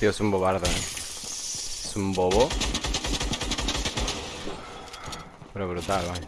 Tío es un bobardo, ¿eh? Es un bobo. Pero brutal, vaya.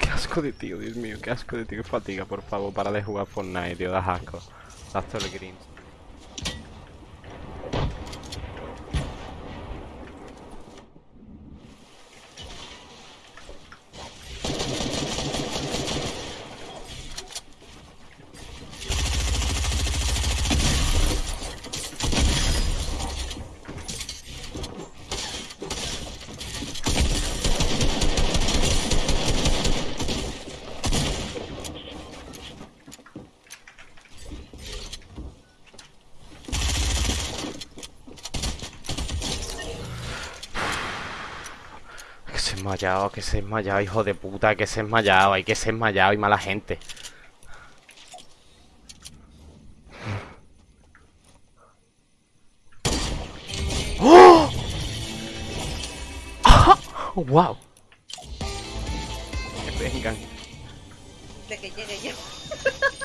Qué de tío, Dios mío, qué asco de tío, qué fatiga, por favor, para de jugar Fortnite, tío, das asco. Todo el green. Que se ha desmayado, que se ha desmayado, hijo de puta, que se ha desmayado, hay que se ha desmayado y mala gente. ¡Oh! ¡Ah! ¡Wow! Que vengan. De que llegue yo.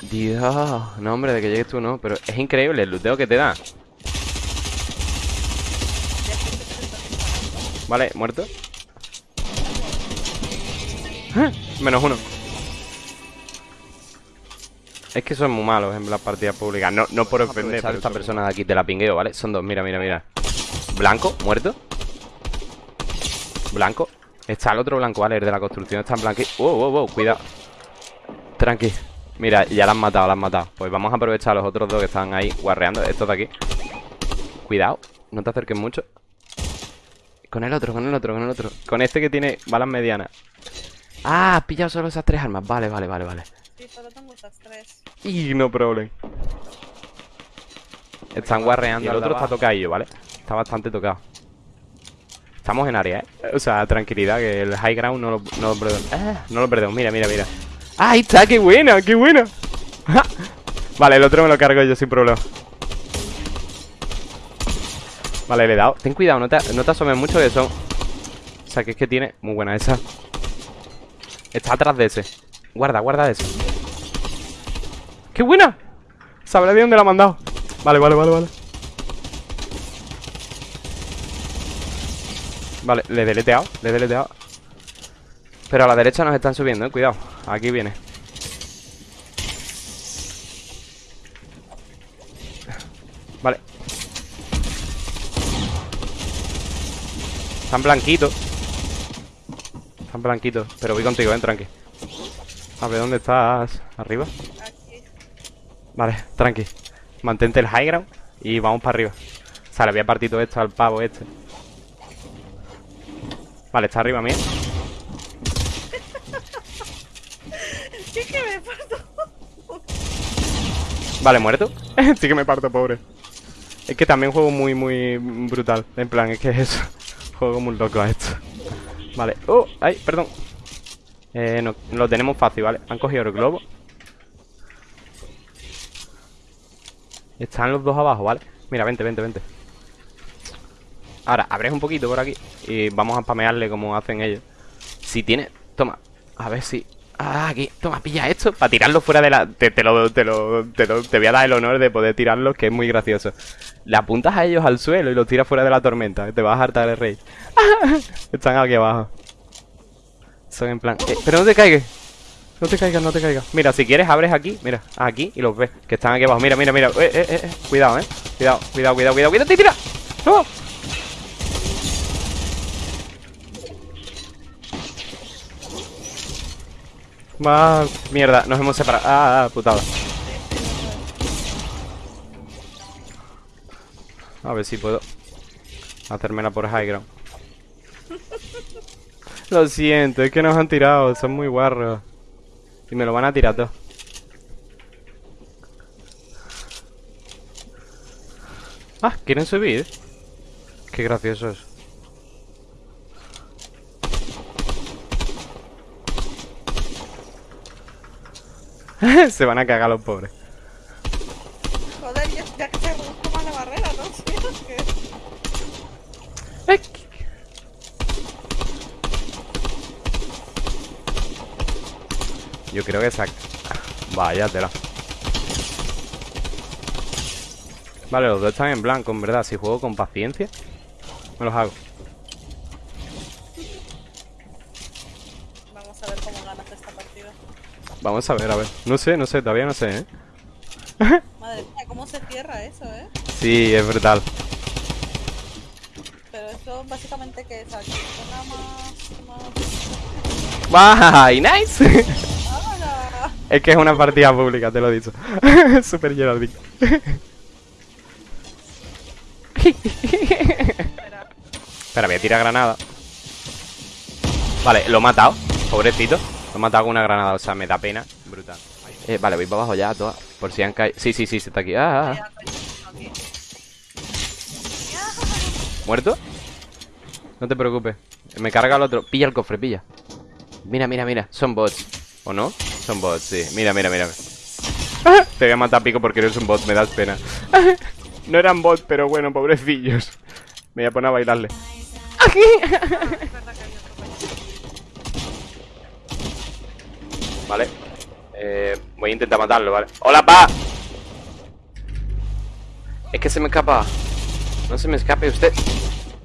Dios, no hombre, de que llegues tú no, pero es increíble el luteo que te da. Vale, muerto. Menos uno. Es que son muy malos en las partidas públicas. No, no por ofender a esta persona de aquí, te la pingueo, ¿vale? Son dos, mira, mira, mira. Blanco, muerto. Blanco. Está el otro blanco, ¿vale? El de la construcción está en blanco. Wow, wow, wow, cuidado. Tranqui. Mira, ya la han matado, la han matado. Pues vamos a aprovechar a los otros dos que están ahí guarreando. Estos de aquí. Cuidado, no te acerques mucho. Con el otro, con el otro, con el otro. Con este que tiene balas medianas. Ah, has pillado solo esas tres armas. Vale, vale, vale, vale. Sí, solo tengo estas tres. Y no problem. Están guarreando. Y el otro está tocadillo, ¿vale? Está bastante tocado. Estamos en área, ¿eh? O sea, tranquilidad, que el high ground no lo, no lo perdemos. Ah, no lo perdemos. Mira, mira, mira. ¡Ah, ahí está! ¡Qué buena! ¡Qué buena! vale, el otro me lo cargo yo sin problema. Vale, le he dado. Ten cuidado, no te, no te asomes mucho que son. O sea, que es que tiene. Muy buena esa. Está atrás de ese. Guarda, guarda ese. ¡Qué buena! Sabrá de dónde la ha mandado. Vale, vale, vale, vale. Vale, le he deleteado, le he deleteado. Pero a la derecha nos están subiendo, eh. Cuidado. Aquí viene. Vale. Están blanquitos. Están blanquitos. Pero voy contigo, eh, tranqui. A ver, ¿dónde estás? ¿Arriba? Aquí. Vale, tranqui. Mantente el high ground y vamos para arriba. O sea, le había partido esto al pavo este. Vale, está arriba mío. Sí que me parto. Vale, muerto. sí que me parto, pobre. Es que también juego muy, muy brutal. En plan, es que es eso. Juego muy loco a esto. Vale. Oh, ay, perdón. Eh, no, lo tenemos fácil, ¿vale? Han cogido el globo. Están los dos abajo, ¿vale? Mira, vente, vente, vente. Ahora, abres un poquito por aquí y vamos a spamearle como hacen ellos. Si tiene... Toma. A ver si... Ah, aquí. Toma, pilla esto para tirarlo fuera de la... Te, te lo, te, lo, te lo... Te voy a dar el honor de poder tirarlos, que es muy gracioso. Le apuntas a ellos al suelo y los tiras fuera de la tormenta. Te vas a hartar el rey. Están aquí abajo. Son en plan... eh, pero no te caigas. No te caigas, no te caigas. Mira, si quieres abres aquí, mira, aquí y los ves. Que están aquí abajo. Mira, mira, mira. Eh, eh, eh. Cuidado, eh. Cuidado, cuidado, cuidado, cuidado. ¡Cuidado, tira! ¡No! Más mierda, nos hemos separado. Ah, ah, putada. A ver si puedo hacérmela por high ground. Lo siento, es que nos han tirado, son muy guarros. Y me lo van a tirar todo. Ah, ¿quieren subir? Qué graciosos. Se van a cagar los pobres. Joder, ya, ya que se reduzco más la barrera, ¿no? Sí, es que... Ay, Yo creo que saca. Vaya tela. Vale, los dos están en blanco, en verdad. Si juego con paciencia, me los hago. Vamos a ver, a ver. No sé, no sé, todavía no sé, ¿eh? Madre mía, ¿cómo se cierra eso, eh? Sí, es brutal. Pero esto básicamente que es aquí. Más... más... ¡Bye! ¡Nice! Es que es una partida pública, te lo he dicho. Super. Espera. Espera, voy a tirar granada. Vale, lo he matado. Pobrecito. Lo he matado con una granada, o sea, me da pena. Brutal. Eh, vale, voy para abajo ya, todas. Por si han caído. Sí, sí, sí, se está aquí. Ah, ah, ah. Aquí. ¿Muerto? No te preocupes. Me carga el otro. Pilla el cofre, pilla. Mira, mira, mira. Son bots. ¿O no? Son bots, sí. Mira, mira, mira. Te voy a matar pico porque eres un bot, me das pena. No eran bots, pero bueno, pobrecillos. Me voy a poner a bailarle. Es verdad que hay otro coño. Vale. Eh, voy a intentar matarlo, ¿vale? ¡Hola, pa! Es que se me escapa. No se me escape usted.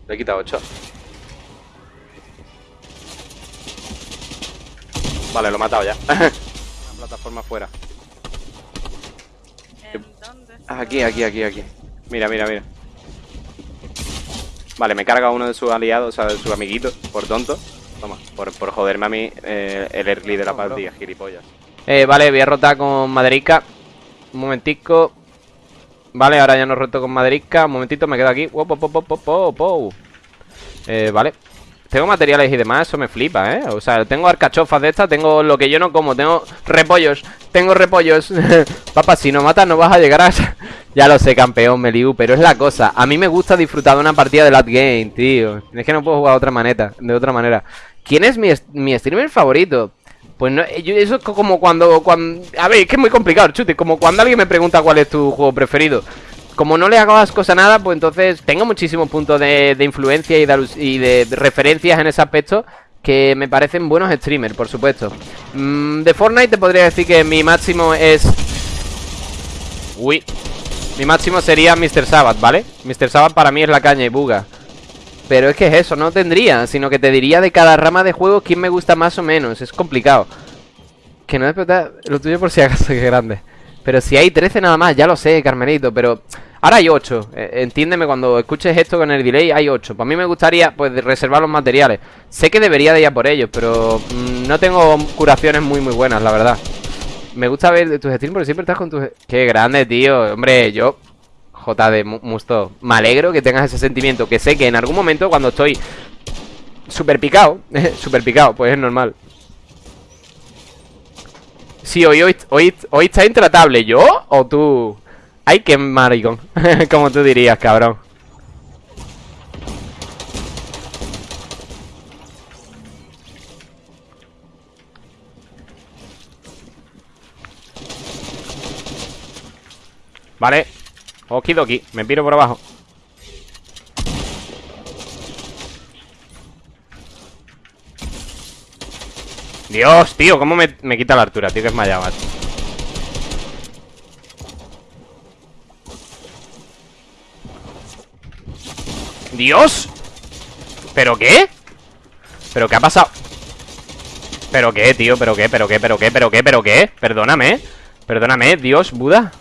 Le he quitado 8. Vale, lo he matado ya. Una plataforma fuera. ¿En dónde? está? Aquí, aquí, aquí, aquí. Mira, mira, mira. Vale, me carga uno de sus aliados, o sea, de sus amiguitos, por tonto. Toma, por, por joderme a mí eh, el early de la partida, gilipollas. Eh, vale, voy a rotar con Maderica. Un momentico. Vale, ahora ya no roto con Maderica. Un momentito, me quedo aquí. Wow, po, po, po, po, po, po. Eh, vale. Tengo materiales y demás, eso me flipa, ¿eh? O sea, tengo arcachofas de estas, tengo lo que yo no como, tengo repollos, tengo repollos. Papá, si no matas no vas a llegar a... ya lo sé, campeón, Meliu, pero es la cosa. A mí me gusta disfrutar de una partida de late game, tío. Es que no puedo jugar de otra manera, de otra manera. ¿Quién es mi, mi streamer favorito? Pues no, yo- eso es co- como cuando, cuando... A ver, es que es muy complicado, chute. Como cuando alguien me pregunta cuál es tu juego preferido. Como no le hago asco a nada, pues entonces tengo muchísimos puntos de, influencia y de, y de referencias en ese aspecto que me parecen buenos streamers, por supuesto. Mm, de Fortnite te podría decir que mi máximo es... Uy. Mi máximo sería Mr. Sabbath, ¿vale? Mr. Sabbath para mí es la caña y buga. Pero es que es eso, no tendría, sino que te diría de cada rama de juego quién me gusta más o menos. Es complicado. Que no despertar lo tuyo por si acaso que es grande. Pero si hay 13 nada más, ya lo sé, Carmelito, pero... Ahora hay 8. Eh, entiéndeme, cuando escuches esto con el delay, hay 8. Para mí me gustaría, pues, reservar los materiales. Sé que debería de ir a por ellos, pero mm, no tengo curaciones muy, muy buenas, la verdad. Me gusta ver tus streams porque siempre estás con tus... Qué grande, tío. Hombre, yo... JD, Mu- Musto. Me alegro que tengas ese sentimiento. Que sé que en algún momento, cuando estoy super picado, super picado, pues es normal. Sí, hoy, hoy, hoy, hoy está intratable. ¿Yo o tú? Ay, qué maricón. Como tú dirías, cabrón. Vale. Okidoki. Me piro por abajo. Dios, tío, cómo me, me quita la altura, tío, que es maya, macho. ¡Dios! ¿Pero qué? ¿Pero qué ha pasado? ¿Pero qué, tío? ¿Pero qué? ¿Pero qué? ¿Pero qué? ¿Pero qué? ¿Pero qué? Perdóname Perdóname, Dios, Buda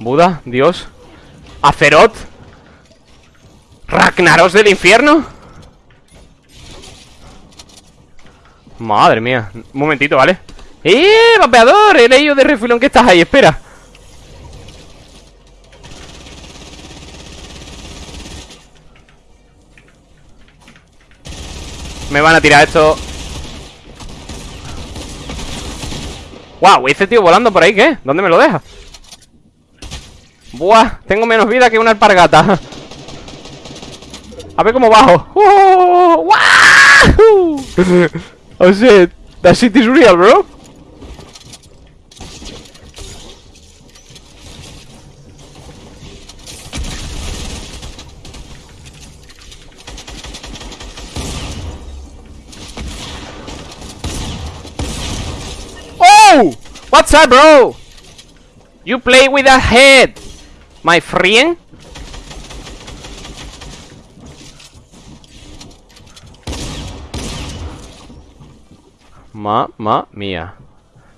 Buda, Dios Azeroth Ragnaros del infierno Madre mía Un momentito, ¿vale? ¡Eh, vapeador! He leído de refilón que estás ahí, espera Me van a tirar esto. ¡Wow! ¿Ese tío volando por ahí qué? ¿Dónde me lo deja? ¡Buah! Tengo menos vida que una alpargata. A ver cómo bajo. ¡Wow! Oh shit. That shit is real, bro. Oh! What's up, bro? You play with a head, my friend. Mamma mía.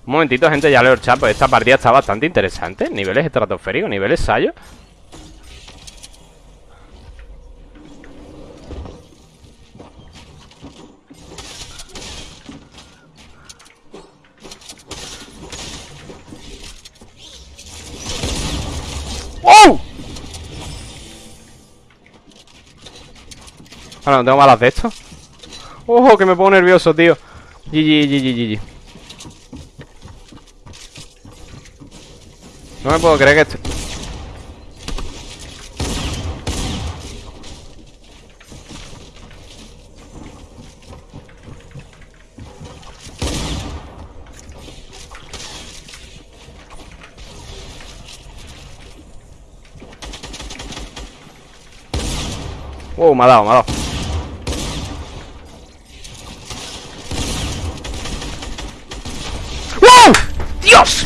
Un momentito, gente, ya leo el chat. Pues esta partida está bastante interesante. Niveles estratosféricos, niveles sayo. ¡Oh! Ahora no tengo balas de esto. ¡Ojo! Que me pongo nervioso, tío. GG, GG, GG. No me puedo creer que esto... Wow, me ha dado, me ha dado. ¡Wow! ¡Dios!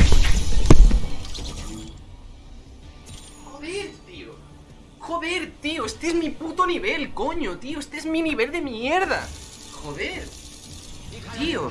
Joder, tío. Joder, tío. Este es mi puto nivel, coño, tío. Este es mi nivel de mierda. Joder. Tío.